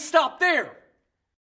stop there.